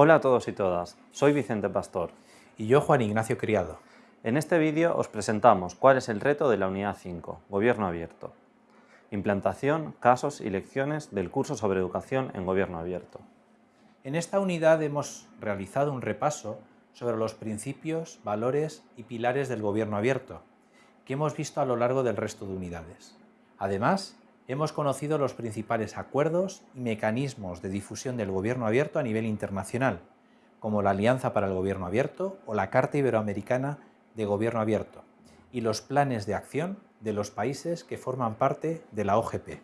Hola a todos y todas, soy Vicente Pastor. Y yo Juan Ignacio Criado. En este vídeo os presentamos cuál es el reto de la Unidad 5, Gobierno Abierto. Implantación, casos y lecciones del curso sobre educación en Gobierno Abierto. En esta unidad hemos realizado un repaso sobre los principios, valores y pilares del Gobierno Abierto, que hemos visto a lo largo del resto de unidades. Además, hemos conocido los principales acuerdos y mecanismos de difusión del gobierno abierto a nivel internacional, como la Alianza para el Gobierno Abierto o la Carta Iberoamericana de Gobierno Abierto, y los planes de acción de los países que forman parte de la OGP.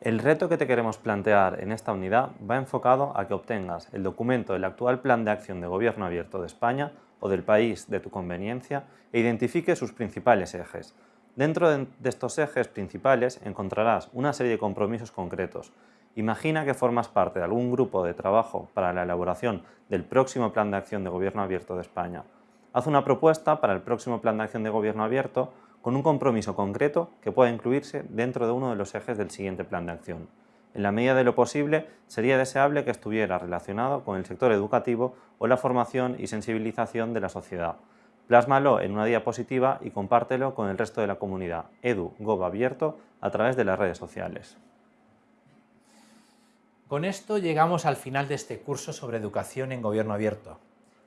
El reto que te queremos plantear en esta unidad va enfocado a que obtengas el documento del actual Plan de Acción de Gobierno Abierto de España o del país de tu conveniencia e identifique sus principales ejes, Dentro de estos ejes principales encontrarás una serie de compromisos concretos. Imagina que formas parte de algún grupo de trabajo para la elaboración del próximo Plan de Acción de Gobierno Abierto de España. Haz una propuesta para el próximo Plan de Acción de Gobierno Abierto con un compromiso concreto que pueda incluirse dentro de uno de los ejes del siguiente Plan de Acción. En la medida de lo posible, sería deseable que estuviera relacionado con el sector educativo o la formación y sensibilización de la sociedad. Plásmalo en una diapositiva y compártelo con el resto de la comunidad EduGov abierto a través de las redes sociales. Con esto llegamos al final de este curso sobre educación en gobierno abierto.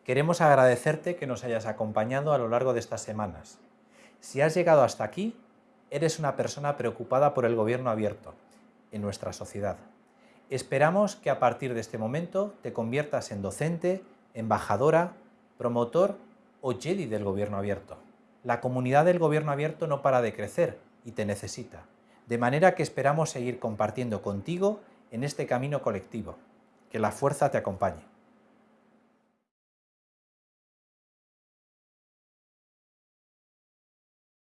Queremos agradecerte que nos hayas acompañado a lo largo de estas semanas. Si has llegado hasta aquí, eres una persona preocupada por el gobierno abierto en nuestra sociedad. Esperamos que a partir de este momento te conviertas en docente, embajadora, promotor o Jedi del gobierno abierto. La comunidad del gobierno abierto no para de crecer y te necesita, de manera que esperamos seguir compartiendo contigo en este camino colectivo. Que la fuerza te acompañe.